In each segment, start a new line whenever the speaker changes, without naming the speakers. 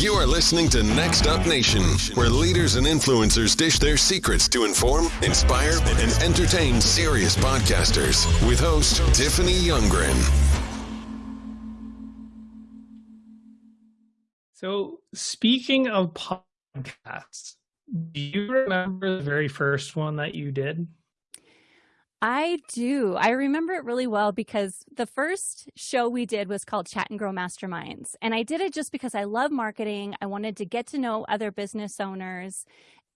You are listening to Next Up Nation, where leaders and influencers dish their secrets to inform, inspire, and entertain serious podcasters with host Tiffany Youngren.
So, speaking of podcasts, do you remember the very first one that you did?
I do. I remember it really well because the first show we did was called Chat and Grow Masterminds. And I did it just because I love marketing. I wanted to get to know other business owners.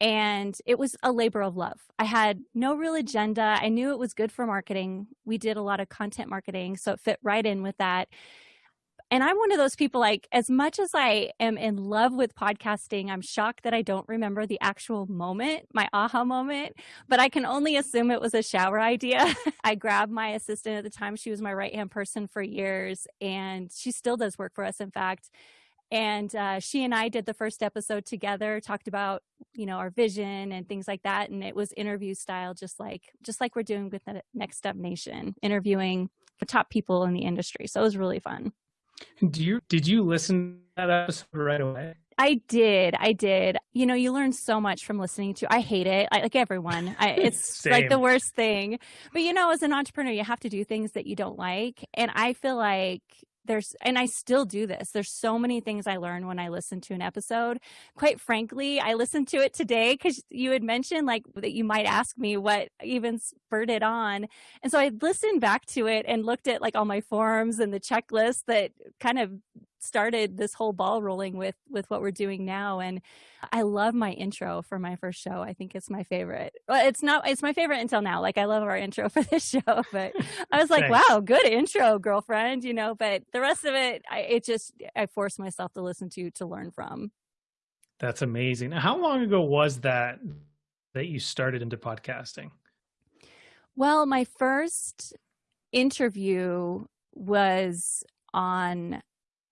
And it was a labor of love. I had no real agenda. I knew it was good for marketing. We did a lot of content marketing, so it fit right in with that and I'm one of those people like as much as I am in love with podcasting, I'm shocked that I don't remember the actual moment, my aha moment, but I can only assume it was a shower idea. I grabbed my assistant at the time. She was my right-hand person for years and she still does work for us in fact. And uh, she and I did the first episode together, talked about, you know, our vision and things like that. And it was interview style, just like, just like we're doing with the Next Up Nation, interviewing the top people in the industry. So it was really fun.
Do you did you listen to that episode right away?
I did. I did. You know, you learn so much from listening to. I hate it. I, like everyone. I, it's like the worst thing. But you know, as an entrepreneur, you have to do things that you don't like, and I feel like there's and I still do this. There's so many things I learn when I listen to an episode. Quite frankly, I listened to it today cuz you had mentioned like that you might ask me what even spurred it on. And so I listened back to it and looked at like all my forms and the checklist that kind of started this whole ball rolling with with what we're doing now and i love my intro for my first show. I think it's my favorite. Well it's not it's my favorite until now. Like i love our intro for this show but i was like wow good intro girlfriend you know but the rest of it I, it just i forced myself to listen to to learn from.
That's amazing. How long ago was that that you started into podcasting?
Well my first interview was on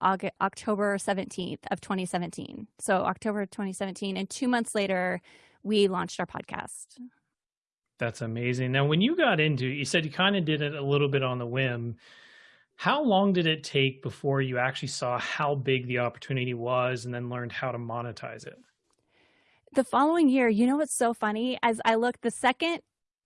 August, October 17th of 2017. So October 2017. And two months later, we launched our podcast.
That's amazing. Now, when you got into it, you said you kind of did it a little bit on the whim. How long did it take before you actually saw how big the opportunity was and then learned how to monetize it?
The following year, you know what's so funny? As I look, the second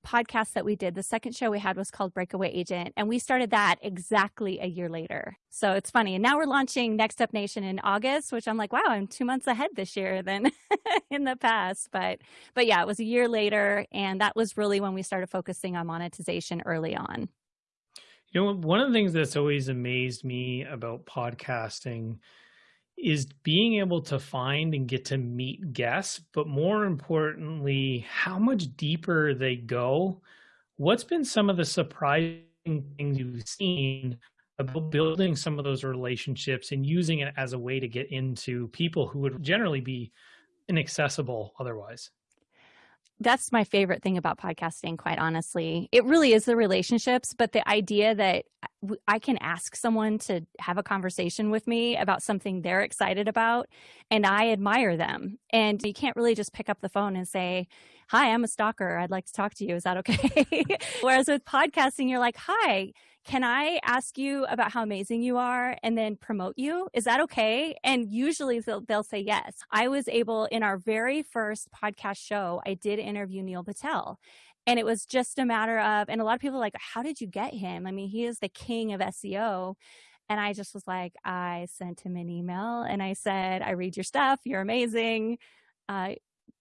podcast that we did, the second show we had was called Breakaway Agent, and we started that exactly a year later. So it's funny. And now we're launching Next Up Nation in August, which I'm like, wow, I'm two months ahead this year than in the past. But but yeah, it was a year later, and that was really when we started focusing on monetization early on.
You know, one of the things that's always amazed me about podcasting is being able to find and get to meet guests, but more importantly, how much deeper they go. What's been some of the surprising things you've seen about building some of those relationships and using it as a way to get into people who would generally be inaccessible otherwise?
that's my favorite thing about podcasting quite honestly it really is the relationships but the idea that i can ask someone to have a conversation with me about something they're excited about and i admire them and you can't really just pick up the phone and say hi i'm a stalker i'd like to talk to you is that okay whereas with podcasting you're like hi can I ask you about how amazing you are and then promote you? Is that okay? And usually they'll, they'll say yes. I was able in our very first podcast show, I did interview Neil Patel. And it was just a matter of, and a lot of people like, how did you get him? I mean, he is the king of SEO. And I just was like, I sent him an email and I said, I read your stuff. You're amazing. Uh,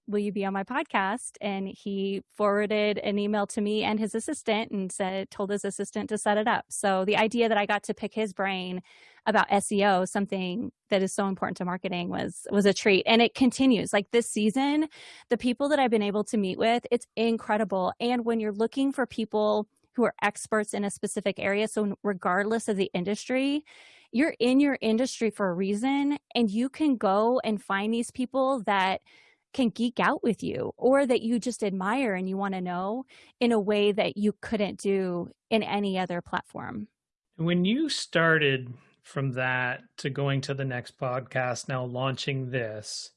will you be on my podcast? And he forwarded an email to me and his assistant and said, told his assistant to set it up. So the idea that I got to pick his brain about SEO, something that is so important to marketing was, was a treat. And it continues like this season, the people that I've been able to meet with, it's incredible. And when you're looking for people who are experts in a specific area, so regardless of the industry, you're in your industry for a reason and you can go and find these people that can geek out with you or that you just admire and you want to know in a way that you couldn't do in any other platform.
When you started from that to going to the next podcast, now launching this,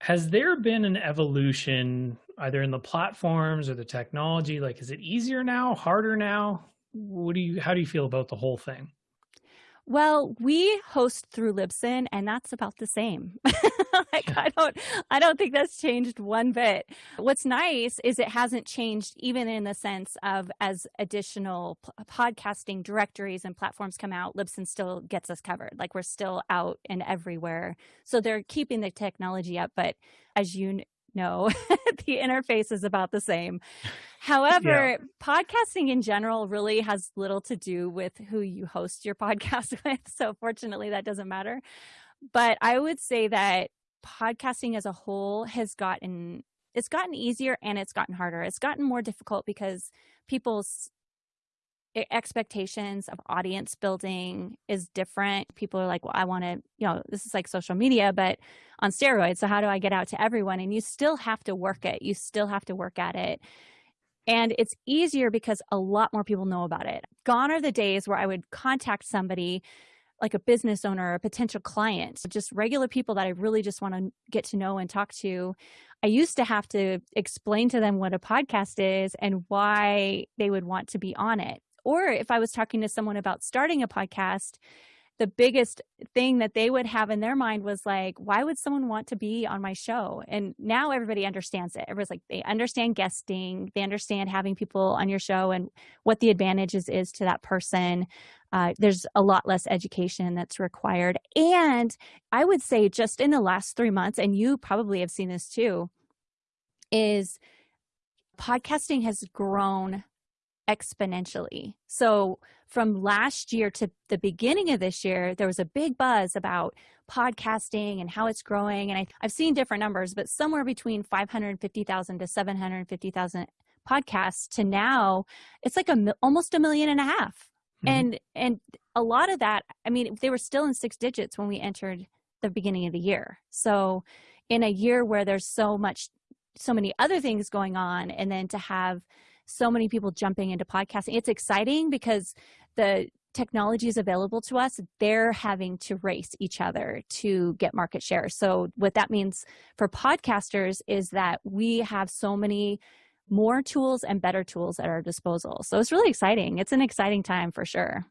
has there been an evolution either in the platforms or the technology? Like, is it easier now, harder now? What do you, how do you feel about the whole thing?
Well, we host through Libsyn and that's about the same. like I don't I don't think that's changed one bit. What's nice is it hasn't changed even in the sense of as additional p- podcasting directories and platforms come out, Libsyn still gets us covered. Like we're still out and everywhere. So they're keeping the technology up, but as you know, the interface is about the same. However, yeah. podcasting in general really has little to do with who you host your podcast with. So, fortunately, that doesn't matter. But I would say that podcasting as a whole has gotten it's gotten easier and it's gotten harder. It's gotten more difficult because people's expectations of audience building is different. People are like, well, I want to, you know, this is like social media, but on steroids. So how do I get out to everyone? And you still have to work it. You still have to work at it. And it's easier because a lot more people know about it. Gone are the days where I would contact somebody like a business owner, a potential client, just regular people that I really just want to get to know and talk to. I used to have to explain to them what a podcast is and why they would want to be on it. Or if I was talking to someone about starting a podcast, the biggest thing that they would have in their mind was like, why would someone want to be on my show? And now everybody understands it. Everyone's like, they understand guesting, they understand having people on your show and what the advantages is to that person. Uh, there's a lot less education that's required. And I would say, just in the last three months, and you probably have seen this too, is podcasting has grown exponentially. So from last year to the beginning of this year, there was a big buzz about podcasting and how it's growing. And I, have seen different numbers, but somewhere between 550,000 to 750,000 podcasts to now, it's like a almost a million and a half. Mm-hmm. And and a lot of that, I mean, they were still in six digits when we entered the beginning of the year. So in a year where there's so much so many other things going on and then to have so many people jumping into podcasting. It's exciting because the technology is available to us. They're having to race each other to get market share. So, what that means for podcasters is that we have so many more tools and better tools at our disposal. So, it's really exciting. It's an exciting time for sure.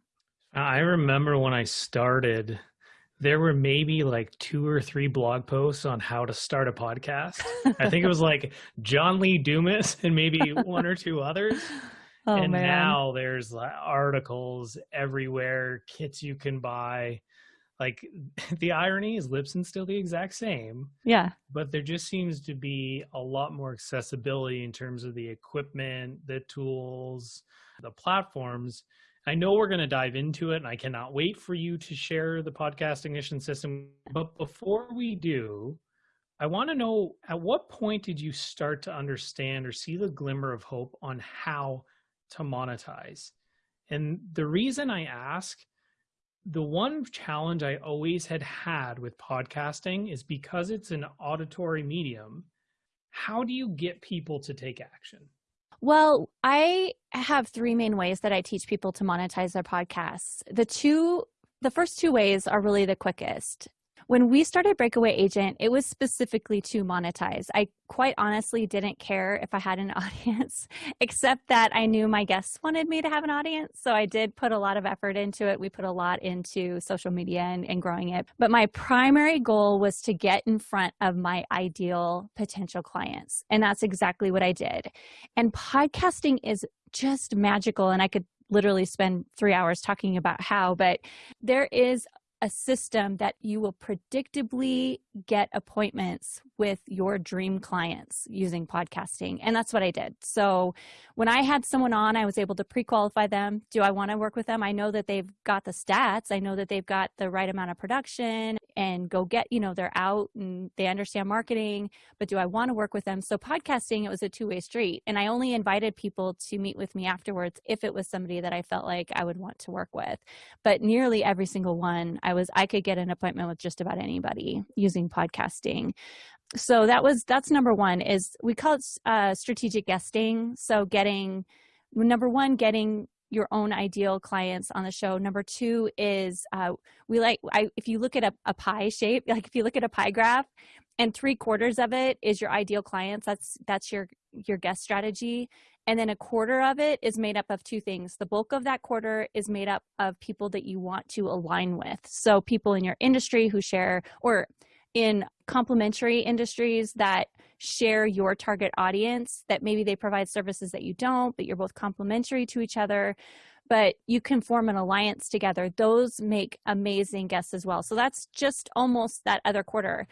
I remember when I started there were maybe like two or three blog posts on how to start a podcast. I think it was like John Lee Dumas and maybe one or two others. Oh, and man. now there's articles everywhere, kits you can buy. Like the irony is Libsyn's still the exact same.
Yeah.
But there just seems to be a lot more accessibility in terms of the equipment, the tools, the platforms I know we're going to dive into it, and I cannot wait for you to share the podcast ignition system. But before we do, I want to know at what point did you start to understand or see the glimmer of hope on how to monetize? And the reason I ask, the one challenge I always had had with podcasting is because it's an auditory medium, how do you get people to take action?
Well, I have three main ways that I teach people to monetize their podcasts. The two, the first two ways are really the quickest. When we started Breakaway Agent, it was specifically to monetize. I quite honestly didn't care if I had an audience, except that I knew my guests wanted me to have an audience. So I did put a lot of effort into it. We put a lot into social media and, and growing it. But my primary goal was to get in front of my ideal potential clients. And that's exactly what I did. And podcasting is just magical. And I could literally spend three hours talking about how, but there is a system that you will predictably get appointments with your dream clients using podcasting. And that's what I did. So when I had someone on, I was able to pre qualify them. Do I want to work with them? I know that they've got the stats, I know that they've got the right amount of production and go get, you know, they're out and they understand marketing, but do I want to work with them? So podcasting, it was a two way street. And I only invited people to meet with me afterwards if it was somebody that I felt like I would want to work with. But nearly every single one, I was, I could get an appointment with just about anybody using podcasting so that was that's number one is we call it uh, strategic guesting so getting number one getting your own ideal clients on the show. Number two is uh, we like I, if you look at a, a pie shape, like if you look at a pie graph, and three quarters of it is your ideal clients. That's that's your your guest strategy, and then a quarter of it is made up of two things. The bulk of that quarter is made up of people that you want to align with. So people in your industry who share or in complementary industries that share your target audience that maybe they provide services that you don't but you're both complementary to each other but you can form an alliance together those make amazing guests as well so that's just almost that other quarter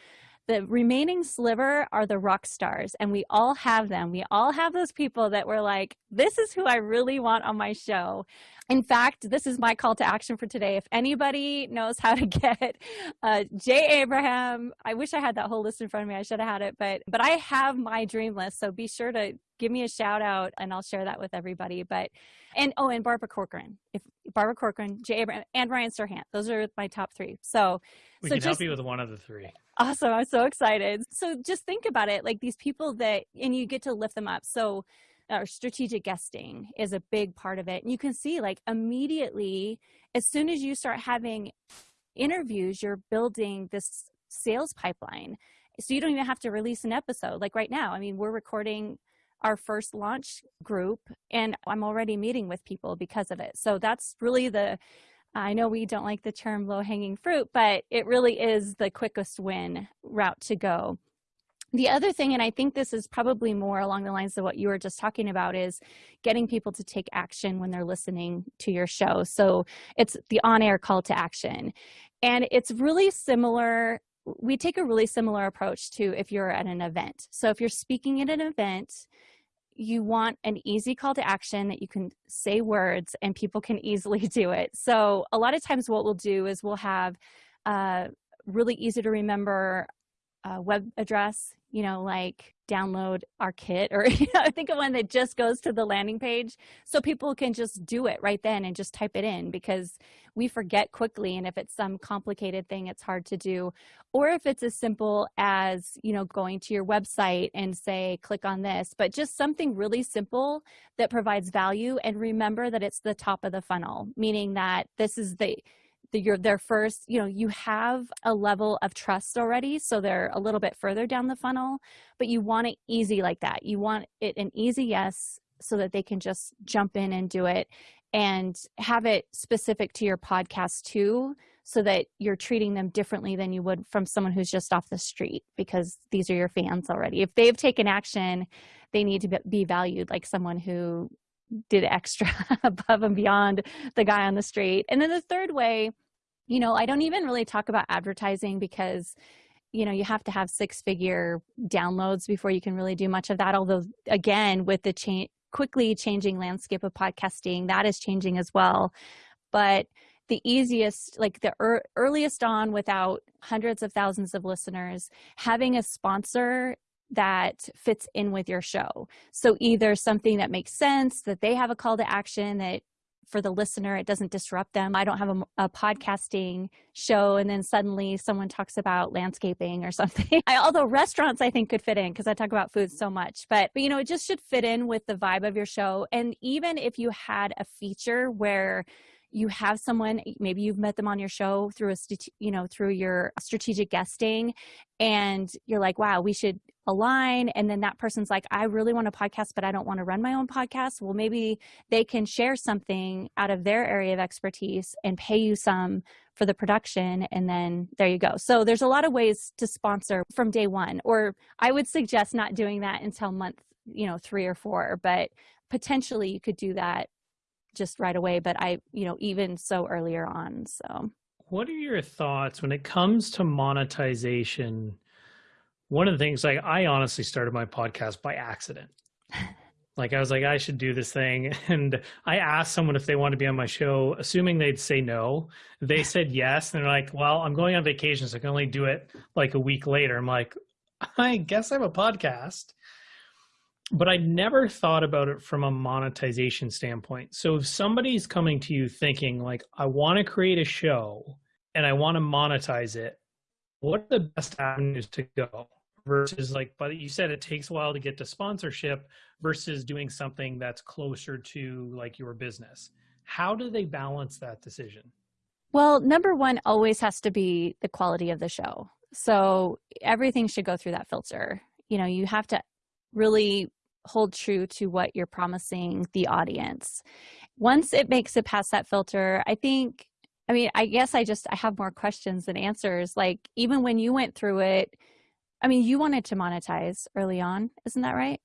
the remaining sliver are the rock stars, and we all have them. We all have those people that we're like, this is who I really want on my show. In fact, this is my call to action for today. If anybody knows how to get uh, Jay Abraham, I wish I had that whole list in front of me. I should have had it, but but I have my dream list. So be sure to give me a shout out, and I'll share that with everybody. But and oh, and Barbara Corcoran, if Barbara Corcoran, Jay Abraham, and Ryan Serhant, those are my top three. So
we
so
can
just,
help you with one of the three.
Awesome. I'm so excited. So just think about it like these people that, and you get to lift them up. So, our strategic guesting is a big part of it. And you can see, like, immediately, as soon as you start having interviews, you're building this sales pipeline. So, you don't even have to release an episode. Like, right now, I mean, we're recording our first launch group, and I'm already meeting with people because of it. So, that's really the I know we don't like the term low hanging fruit, but it really is the quickest win route to go. The other thing, and I think this is probably more along the lines of what you were just talking about, is getting people to take action when they're listening to your show. So it's the on air call to action. And it's really similar. We take a really similar approach to if you're at an event. So if you're speaking at an event, you want an easy call to action that you can say words and people can easily do it. So a lot of times what we'll do is we'll have a really easy to remember uh, web address, you know, like download our kit or know, think of one that just goes to the landing page. So people can just do it right then and just type it in because we forget quickly. And if it's some complicated thing it's hard to do. Or if it's as simple as you know going to your website and say click on this but just something really simple that provides value. And remember that it's the top of the funnel meaning that this is the the, you're their first, you know, you have a level of trust already, so they're a little bit further down the funnel, but you want it easy like that. You want it an easy yes so that they can just jump in and do it and have it specific to your podcast too so that you're treating them differently than you would from someone who's just off the street because these are your fans already. If they've taken action, they need to be valued like someone who did extra above and beyond the guy on the street. And then the third way you know, I don't even really talk about advertising because you know you have to have six figure downloads before you can really do much of that although again with the change quickly changing landscape of podcasting that is changing as well. But the easiest like the er- earliest on without hundreds of thousands of listeners having a sponsor that fits in with your show. So either something that makes sense that they have a call to action that for the listener it doesn't disrupt them. I don't have a, a podcasting show and then suddenly someone talks about landscaping or something. I, although restaurants i think could fit in because i talk about food so much. But, but you know it just should fit in with the vibe of your show. And even if you had a feature where you have someone maybe you've met them on your show through a you know through your strategic guesting and you're like wow we should align and then that person's like i really want a podcast but i don't want to run my own podcast. Well maybe they can share something out of their area of expertise and pay you some for the production and then there you go. So there's a lot of ways to sponsor from day one or i would suggest not doing that until month you know three or four but potentially you could do that just right away but i you know even so earlier on so.
What are your thoughts when it comes to monetization one of the things like i honestly started my podcast by accident. Like i was like i should do this thing. And i asked someone if they want to be on my show assuming they'd say no. They said yes and they're like well i'm going on vacation so i can only do it like a week later. I'm like i guess i have a podcast. But I never thought about it from a monetization standpoint. So if somebody's coming to you thinking like, I want to create a show and I want to monetize it, what are the best avenues to go? Versus like, but you said it takes a while to get to sponsorship versus doing something that's closer to like your business. How do they balance that decision?
Well, number one always has to be the quality of the show. So everything should go through that filter. You know, you have to really hold true to what you're promising the audience. Once it makes it past that filter, I think I mean, I guess I just I have more questions than answers. Like even when you went through it, I mean, you wanted to monetize early on, isn't that right?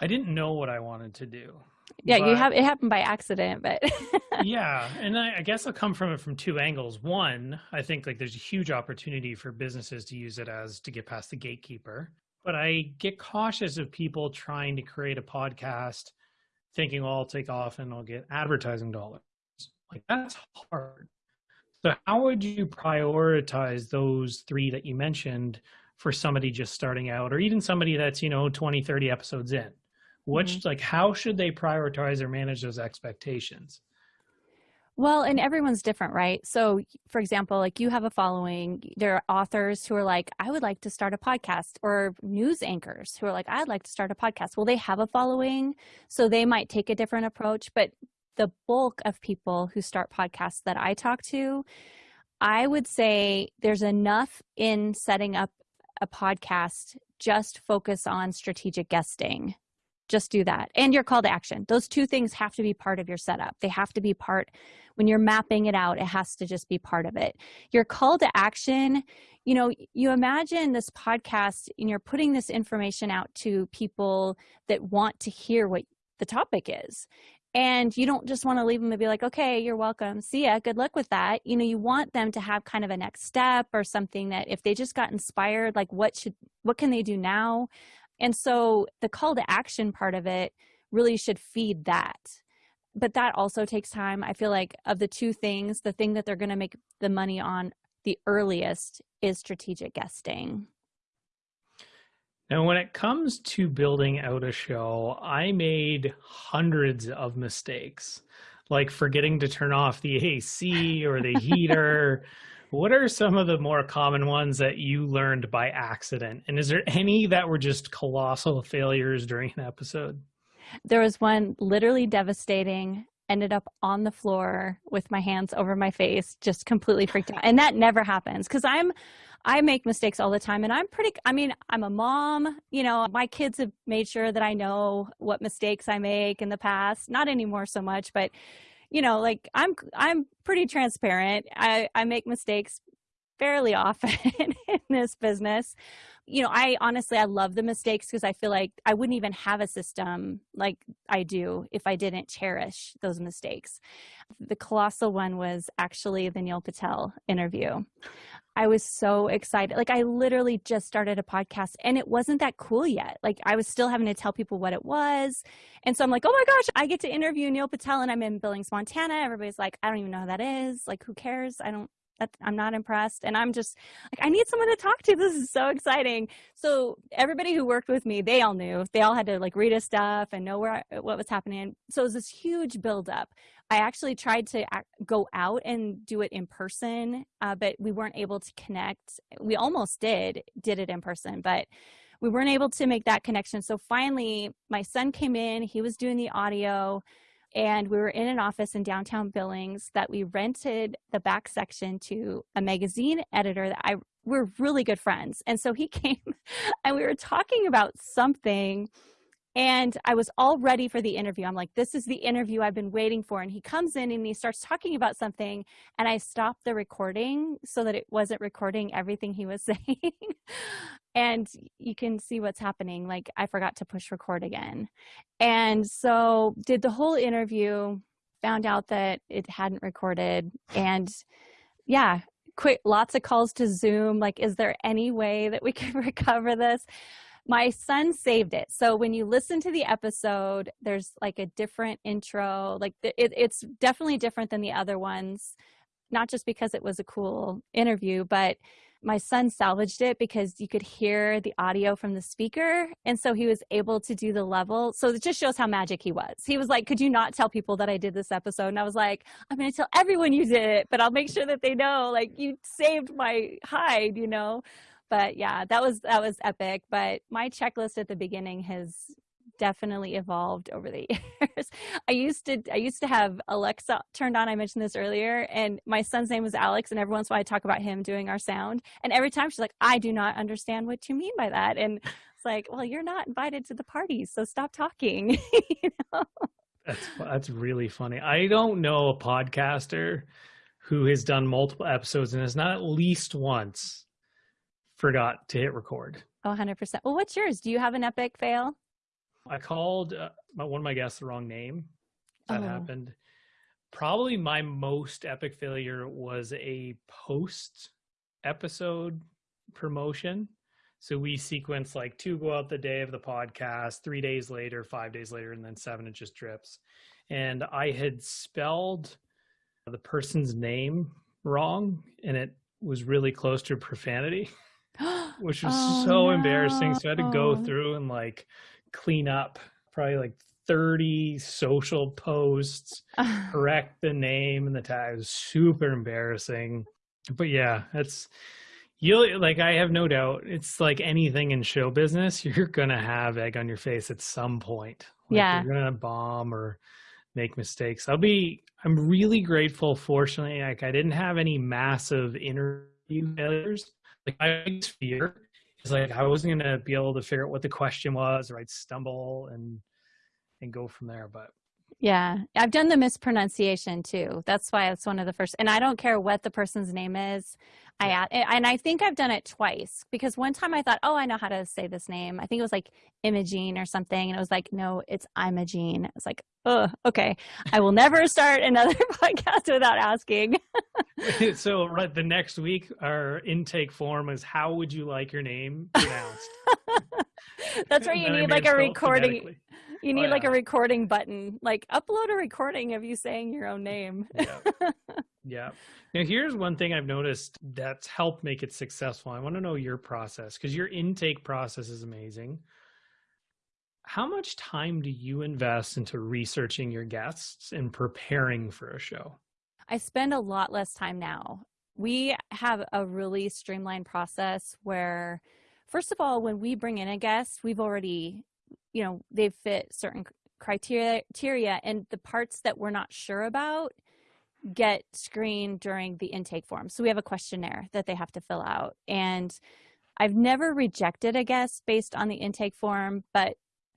I didn't know what I wanted to do.
Yeah, you have it happened by accident, but
yeah, and I, I guess I'll come from it from two angles. One, I think like there's a huge opportunity for businesses to use it as to get past the gatekeeper, but I get cautious of people trying to create a podcast thinking, oh, I'll take off and I'll get advertising dollars. Like that's hard. So how would you prioritize those three that you mentioned for somebody just starting out or even somebody that's, you know, 20, 30 episodes in? Which mm-hmm. like how should they prioritize or manage those expectations?
Well, and everyone's different, right? So, for example, like you have a following, there are authors who are like, I would like to start a podcast, or news anchors who are like, I'd like to start a podcast. Well, they have a following, so they might take a different approach, but the bulk of people who start podcasts that I talk to, I would say there's enough in setting up a podcast, just focus on strategic guesting. Just do that. And your call to action. Those two things have to be part of your setup. They have to be part, when you're mapping it out, it has to just be part of it. Your call to action, you know, you imagine this podcast and you're putting this information out to people that want to hear what the topic is and you don't just want to leave them and be like okay you're welcome. See ya. Good luck with that. You know you want them to have kind of a next step or something that if they just got inspired like what should what can they do now? And so the call to action part of it really should feed that. But that also takes time. I feel like of the two things the thing that they're going to make the money on the earliest is strategic guesting
now, when it comes to building out a show, I made hundreds of mistakes, like forgetting to turn off the AC or the heater. what are some of the more common ones that you learned by accident? And is there any that were just colossal failures during an episode?
There was one literally devastating ended up on the floor with my hands over my face just completely freaked out and that never happens because i'm I make mistakes all the time and I'm pretty, I mean, I'm a mom, you know, my kids have made sure that I know what mistakes I make in the past, not anymore so much, but you know, like I'm, I'm pretty transparent. I, I make mistakes fairly often in this business. You know, I honestly, I love the mistakes because I feel like I wouldn't even have a system like I do if I didn't cherish those mistakes. The colossal one was actually the Neil Patel interview. I was so excited. Like I literally just started a podcast and it wasn't that cool yet. Like I was still having to tell people what it was. And so I'm like, oh my gosh, I get to interview Neil Patel and I'm in Billings, Montana. Everybody's like, I don't even know who that is. Like who cares? I don't that I'm not impressed. And I'm just like, I need someone to talk to. This is so exciting. So everybody who worked with me, they all knew. They all had to like read his stuff and know where what was happening. So it was this huge buildup. I actually tried to go out and do it in person, uh, but we weren't able to connect. We almost did, did it in person, but we weren't able to make that connection. So finally, my son came in, he was doing the audio, and we were in an office in downtown Billings that we rented the back section to a magazine editor that I we're really good friends. And so he came and we were talking about something and I was all ready for the interview. I'm like, this is the interview I've been waiting for. And he comes in and he starts talking about something. And I stopped the recording so that it wasn't recording everything he was saying. and you can see what's happening. Like, I forgot to push record again. And so, did the whole interview, found out that it hadn't recorded. And yeah, quick, lots of calls to Zoom. Like, is there any way that we can recover this? My son saved it. So when you listen to the episode, there's like a different intro. Like it, it's definitely different than the other ones, not just because it was a cool interview, but my son salvaged it because you could hear the audio from the speaker. And so he was able to do the level. So it just shows how magic he was. He was like, Could you not tell people that I did this episode? And I was like, I'm to tell everyone you did it, but I'll make sure that they know, like, you saved my hide, you know? But yeah that was that was epic but my checklist at the beginning has definitely evolved over the years. I used to I used to have Alexa turned on. I mentioned this earlier, and my son's name was Alex, and every once in a while I talk about him doing our sound, and every time she's like, "I do not understand what you mean by that," and it's like, "Well, you're not invited to the party, so stop talking." you know?
That's that's really funny. I don't know a podcaster who has done multiple episodes and has not at least once forgot to hit record.
Oh, 100%. Well, what's yours? Do you have an epic fail?
I called uh, one of my guests the wrong name. That
Oh.
happened. Probably my most epic failure was a post episode promotion. So we sequence like two go out the day of the podcast, three days later, five days later, and then seven it just drips. And I had spelled the person's name wrong, and it was really close to profanity, which was
Oh,
so embarrassing. So I had to go through and like clean up probably like 30 social posts, correct the name and the tag. It was super embarrassing. But yeah, that's you'll like I have no doubt it's like anything in show business, you're gonna have egg on your face at some point. Like
Yeah.
You're gonna bomb or make mistakes. I'll be I'm really grateful, fortunately, like I didn't have any massive interview failures. Like my biggest fear is like I wasn't gonna be able to figure out what the question was, or I'd stumble and and go from there. But
Yeah, I've done the mispronunciation too. That's why it's one of the first. And I don't care what the person's name is. I and I think I've done it twice because one time I thought, oh, I know how to say this name. I think it was like Imogene or something, and it was like, no, it's Imogene. I was like, oh, okay. I will never start another podcast without asking.
so right the next week our intake form is how would you like your name pronounced?
That's where you need like a recording. You
Oh,
need like a recording button. Like upload a recording of you saying your own name.
yeah. yeah. Now here's one thing I've noticed that's helped make it successful. I want to know your process because your intake process is amazing. How much time do you invest into researching your guests and preparing for a show?
I spend a lot less time now. We have a really streamlined process where, first of all, when we bring in a guest, we've already, you know, they've fit certain criteria, and the parts that we're not sure about get screened during the intake form. So we have a questionnaire that they have to fill out. And I've never rejected a guest based on the intake form, but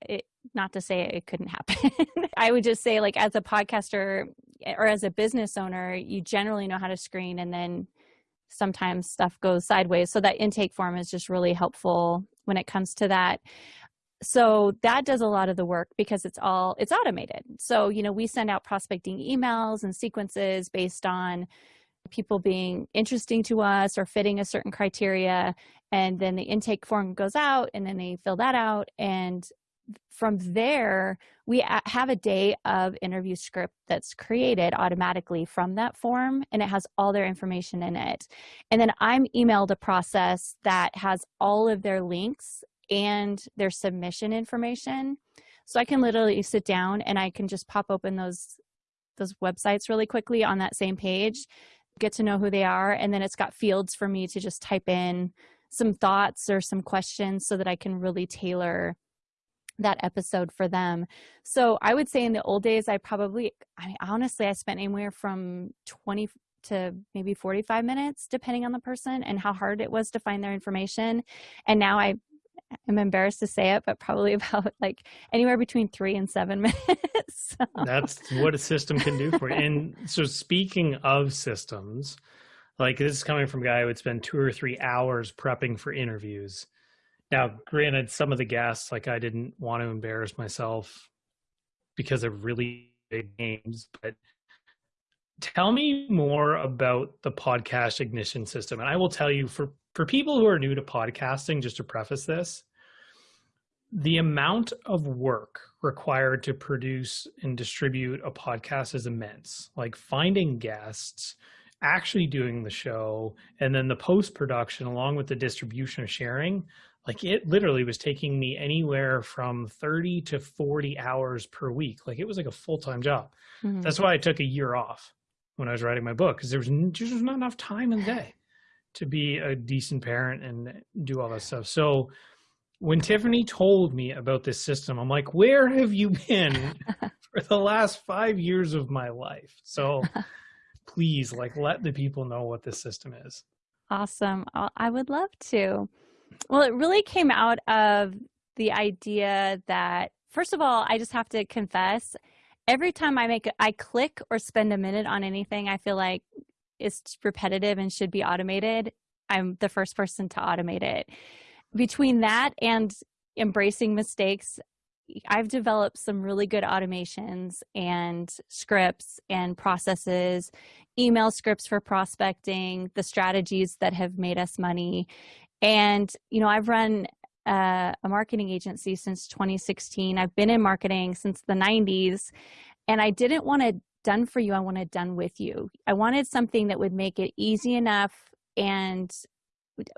it, not to say it couldn't happen. I would just say, like, as a podcaster eh, or as a business owner, you generally know how to screen, and then sometimes stuff goes sideways. So that intake form is just really helpful when it comes to that. So that does a lot of the work because it's all it's automated. So, you know, we send out prospecting emails and sequences based on people being interesting to us or fitting a certain criteria. And then the intake form goes out and then they fill that out. And from there we have a day of interview script that's created automatically from that form and it has all their information in it. And then i'm emailed a process that has all of their links and their submission information so i can literally sit down and i can just pop open those those websites really quickly on that same page get to know who they are and then it's got fields for me to just type in some thoughts or some questions so that i can really tailor that episode for them. So I would say in the old days, I probably, I honestly, I spent anywhere from 20 to maybe 45 minutes, depending on the person and how hard it was to find their information. And now I am embarrassed to say it, but probably about like anywhere between three and seven minutes. So,
That's what a system can do for you. And so, speaking of systems, like this is coming from a guy who would spend two or three hours prepping for interviews. Now, granted, some of the guests, like I didn't want to embarrass myself because of really big names, but tell me more about the podcast ignition system. And I will tell you for for people who are new to podcasting, just to preface this, the amount of work required to produce and distribute a podcast is immense. Like finding guests, actually doing the show, and then the post production along with the distribution or sharing. Like it literally was taking me anywhere from 30 to 40 hours per week. Like it was like a full time job.
mhm.
That's why I took a year off when I was writing my book because there was just not enough time in the day to be a decent parent and do all that stuff. So when Tiffany told me about this system, I'm like, where have you been for the last five years of my life? So please, like, let the people know what this system is.
Awesome. I would love to. Well, it really came out of the idea that, first of all, I just have to confess, every time I make, I click or spend a minute on anything, I feel like it's repetitive and should be automated. I'm the first person to automate it between that and embracing mistakes, I've developed some really good automations and scripts and processes, email scripts for prospecting, the strategies that have made us money. And, you know, I've run uh, a marketing agency since 2016. I've been in marketing since the 90s, and I didn't want it done for you. I wanted done with you. I wanted something that would make it easy enough and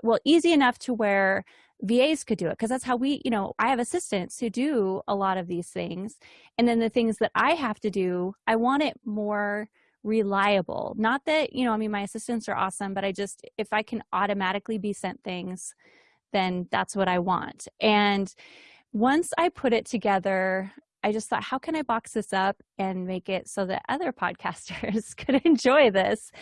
well, easy enough to where VAs could do it because that's how we, you know, I have assistants who do a lot of these things. And then the things that I have to do, I want it more reliable. Not that, you know, I mean, my assistants are awesome, but I just, if I can automatically be sent things, then that's what I want. And once I put it together, I just thought, how can I box this up and make it so that other podcasters could enjoy this?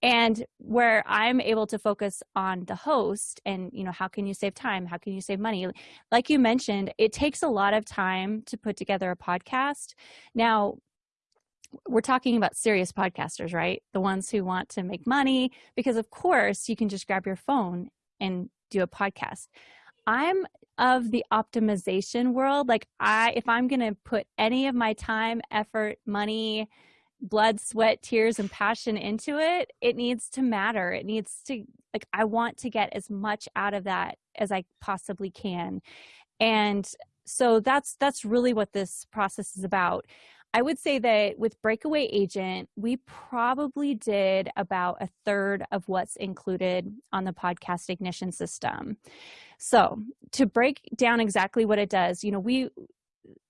And where I'm able to focus on the host and, you know, how can you save time? How can you save money? Like you mentioned, it takes a lot of time to put together a podcast. Now, we're talking about serious podcasters, right? The ones who want to make money, because of course you can just grab your phone and do a podcast. I'm of the optimization world. Like I, if I'm going to put any of my time, effort, money, blood, sweat, tears, and passion into it, it needs to matter. It needs to, like, I want to get as much out of that as I possibly can. And so that's, that's really what this process is about. I would say that with Breakaway Agent, we probably did about a third of what's included on the podcast ignition system. So, to break down exactly what it does, you know, we,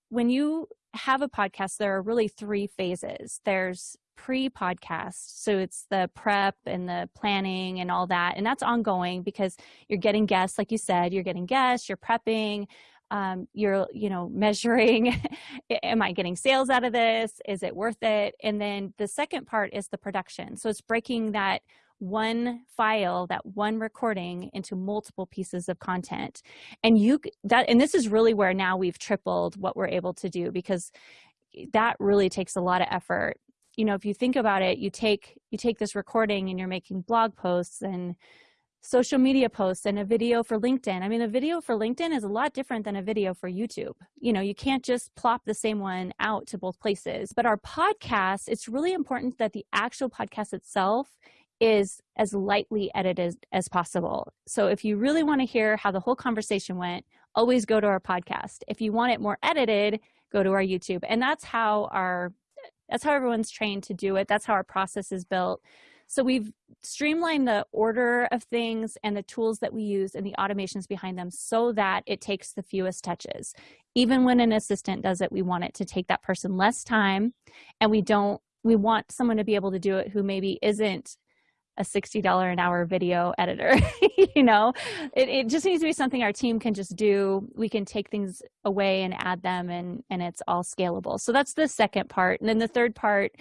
when you have a podcast, there are really three phases. There's pre podcast. So it's the prep and the planning and all that. And that's ongoing because you're getting guests, like you said, you're getting guests, you're prepping, um, you're you know measuring am i getting sales out of this is it worth it and then the second part is the production so it's breaking that one file that one recording into multiple pieces of content and you that and this is really where now we've tripled what we're able to do because that really takes a lot of effort you know if you think about it you take you take this recording and you're making blog posts and social media posts and a video for LinkedIn. I mean, a video for LinkedIn is a lot different than a video for YouTube. You know, you can't just plop the same one out to both places. But our podcast, it's really important that the actual podcast itself is as lightly edited as, possible. So if you really want to hear how the whole conversation went, always go to our podcast. If you want it more edited, go to our YouTube. And that's how our that's how everyone's trained to do it. That's how our process is built. So we've streamlined the order of things and the tools that we use and the automations behind them so that it takes the fewest touches. Even when an assistant does it, we want it to take that person less time and we don't, we want someone to be able to do it who maybe isn't a $60 an hour video editor you know it, it just needs to be something our team can just do we can take things away and add them and and it's all scalable so that's the second part and then the third part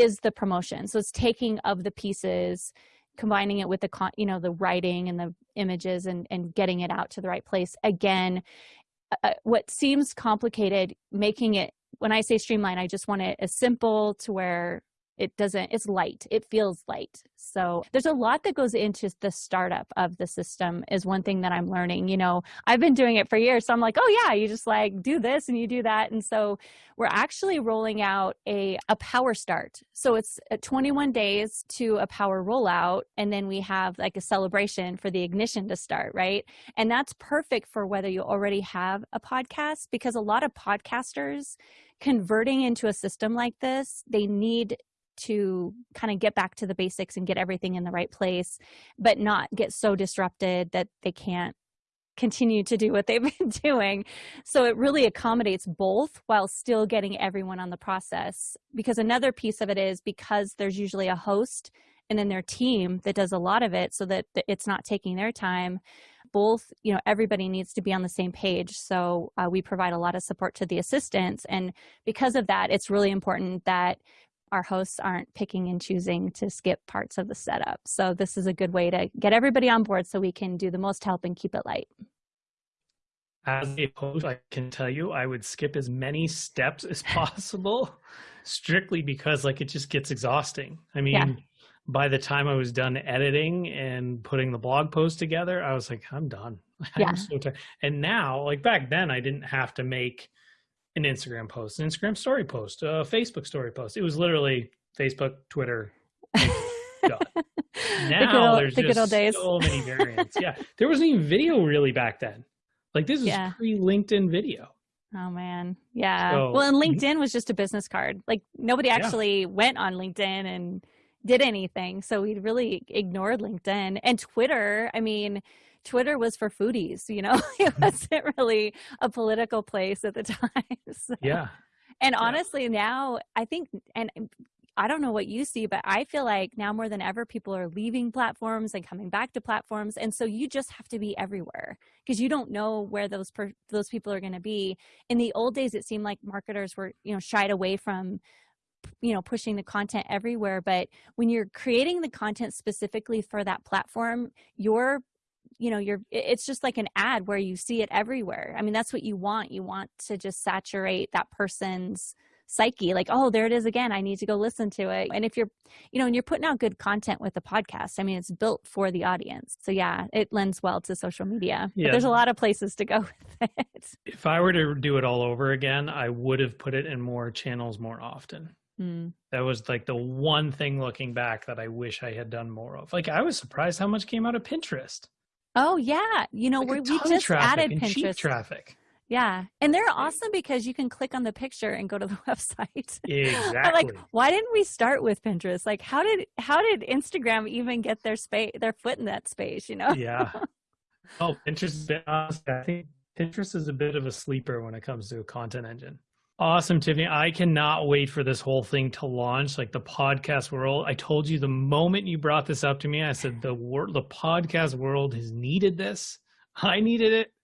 is the promotion. So it's taking of the pieces, combining it with the con, you know the writing and the images and and getting it out to the right place. Again, uh, uh what seems complicated, making it when I say streamline, I just want it as simple to where it doesn't it's light it feels light. So there's a lot that goes into the startup of the system is one thing that i'm learning you know i've been doing it for years so i'm like oh yeah you just like do this and you do that. And so we're actually rolling out a, a power start. So it's uh, 21 days to a power rollout and then we have like a celebration for the ignition to start right? And that's perfect for whether you already have a podcast because a lot of podcasters converting into a system like this they need to kind of get back to the basics and get everything in the right place, but not get so disrupted that they can't continue to do what they've been doing. So it really accommodates both while still getting everyone on the process. Because another piece of it is because there's usually a host and then their team that does a lot of it so that it's not taking their time. both you know everybody needs to be on the same page so uh, we provide a lot of support to the assistants and because of that it's really important that our hosts aren't picking and choosing to skip parts of the setup so this is a good way to get everybody on board so we can do the most help and keep it light
as a host i can tell you i would skip as many steps as possible strictly because like it just gets exhausting i mean yeah by the time I was done editing and putting the blog post together, I was like, I'm done.
Yeah.
I'm so tired. And now, like back then, I didn't have to make an Instagram post, an Instagram story post, a Facebook story post. It was literally Facebook, Twitter. now there's the just so many variants. yeah. There wasn't even video really back then. Like this is yeah. pre LinkedIn video.
Oh man. Yeah. So, well, and mm-hmm. LinkedIn was just a business card. Like nobody actually yeah. went on LinkedIn and did anything. So we really ignored LinkedIn and Twitter. I mean, Twitter was for foodies, you know, it mm-hmm. wasn't really a political place at the time.
So. Yeah.
And honestly, yeah. now I think, and I don't know what you see, but I feel like now more than ever, people are leaving platforms and coming back to platforms, and so you just have to be everywhere because you don't know where those per- those people are going to be. In the old days, it seemed like marketers were, you know, shied away from you know pushing the content everywhere but when you're creating the content specifically for that platform you're you know you're it's just like an ad where you see it everywhere i mean that's what you want you want to just saturate that person's psyche like oh there it is again i need to go listen to it and if you're you know and you're putting out good content with the podcast i mean it's built for the audience so yeah it lends well to social media yeah. but there's a lot of places to go with it
if i were to do it all over again i would have put it in more channels more often Mm. That was like the one thing looking back that I wish I had done more of. Like I was surprised how much came out of Pinterest.
Oh yeah, you know like we just added Pinterest
traffic.
Yeah, and they're awesome because you can click on the picture and go to the website.
Exactly.
Like, why didn't we start with Pinterest? Like, how did how did Instagram even get their space, their foot in that space? You know?
Yeah. Oh, Pinterest. I think Pinterest is a bit of a sleeper when it comes to a content engine. Awesome, Tiffany. I cannot wait for this whole thing to launch, like the podcast world. I told you the moment you brought this up to me, I said the world, the podcast world has needed this. I needed it.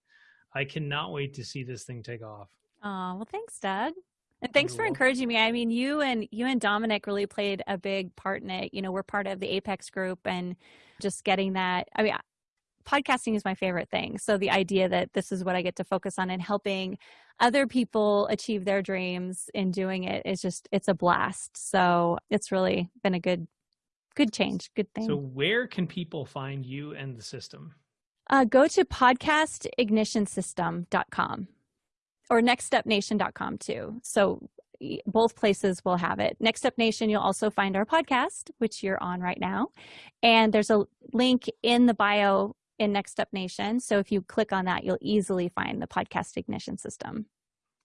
I cannot wait to see this thing take off.
Oh, well, thanks, Doug. And thanks for encouraging me. I mean, you and you and Dominic really played a big part in it. You know, we're part of the Apex group and just getting that. I mean, podcasting is my favorite thing. So the idea that this is what I get to focus on and helping other people achieve their dreams in doing it. is just it's a blast. So it's really been a good good change, good thing.
So where can people find you and the system?
Uh, go to podcastignitionsystem.com or nextstepnation.com too. So both places will have it. Next Step Nation, you'll also find our podcast, which you're on right now. And there's a link in the bio in Next Step Nation. So if you click on that, you'll easily find the podcast ignition system.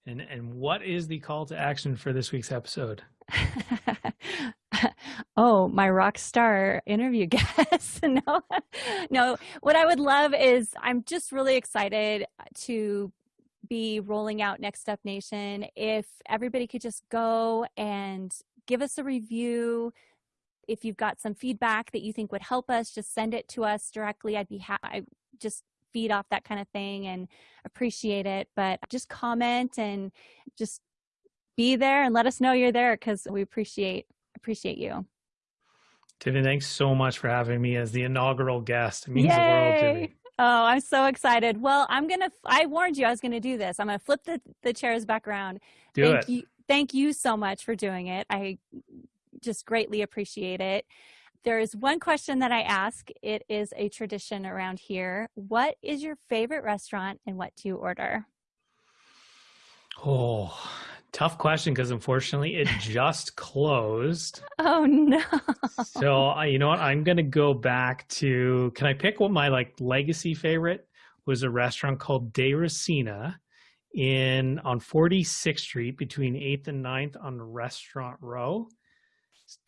And and what is the call to action for this week's episode?
oh, my rock star interview guest. no, no. What I would love is I'm just really excited to be rolling out Next Step Nation. If everybody could just go and give us a review, if you've got some feedback that you think would help us, just send it to us directly. I'd be happy. i Just feed off that kind of thing and appreciate it. But just comment and just be there and let us know you're there because we appreciate appreciate you.
Tiffany, thanks so much for having me as the inaugural guest. It means Yay! the world to me.
Oh, I'm so excited. Well, I'm gonna. I warned you I was gonna do this. I'm gonna flip the the chairs back around.
Do
thank
it.
You, thank you so much for doing it. I just greatly appreciate it. There is one question that I ask. It is a tradition around here. What is your favorite restaurant and what do you order?
Oh, tough question because unfortunately it just closed.
Oh no.
so, uh, you know what? I'm going to go back to can I pick what my like legacy favorite was a restaurant called Da Rosina in on 46th Street between 8th and 9th on Restaurant Row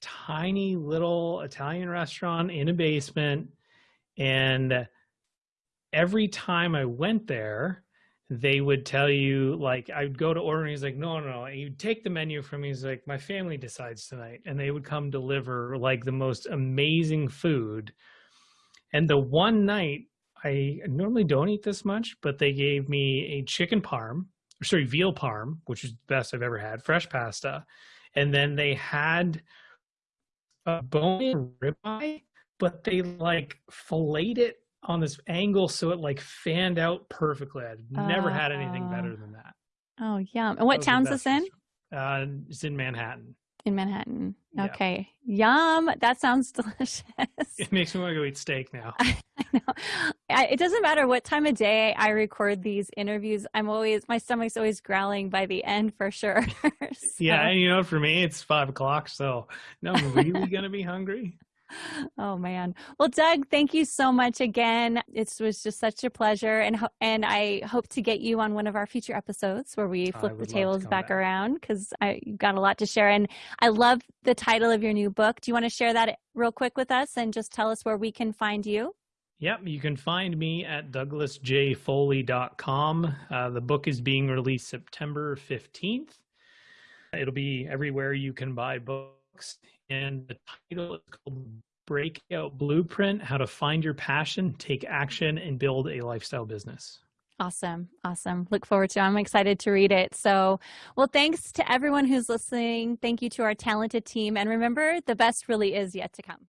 tiny little Italian restaurant in a basement. And every time I went there, they would tell you like I would go to order and he's like, no, no, no. And you'd take the menu from me. He's like, my family decides tonight. And they would come deliver like the most amazing food. And the one night I normally don't eat this much, but they gave me a chicken parm, sorry, veal parm, which is the best I've ever had, fresh pasta. And then they had a bone ribeye, but they like filleted it on this angle so it like fanned out perfectly. I've never had anything better
Oh.
than that.
Oh, yum. And what town's this in?
Uh, it's in Manhattan.
In Manhattan.
Yeah.
Okay. Yum. That sounds delicious.
It makes me want to go eat steak now.
I it doesn't matter what time of day I record these interviews. I'm always my stomach's always growling by the end for sure.
Yeah, and you know, for me, it's five o'clock, so no, I'm really gonna be hungry.
Oh man. Well, Doug, thank you so much again. It was just such a pleasure, and and I hope to get you on one of our future episodes where we flip the
would love to
tables back,
back.
around because I you've got a lot to share. And I love the title of your new book. Do you want to share that real quick with us and just tell us where we can find you?
Yep, you can find me at douglasjfoley.com. Uh, the book is being released September 15th. It'll be everywhere you can buy books. And the title is called Breakout Blueprint How to Find Your Passion, Take Action, and Build a Lifestyle Business.
Awesome. Awesome. Look forward to it. I'm excited to read it. So, well, thanks to everyone who's listening. Thank you to our talented team. And remember, the best really is yet to come.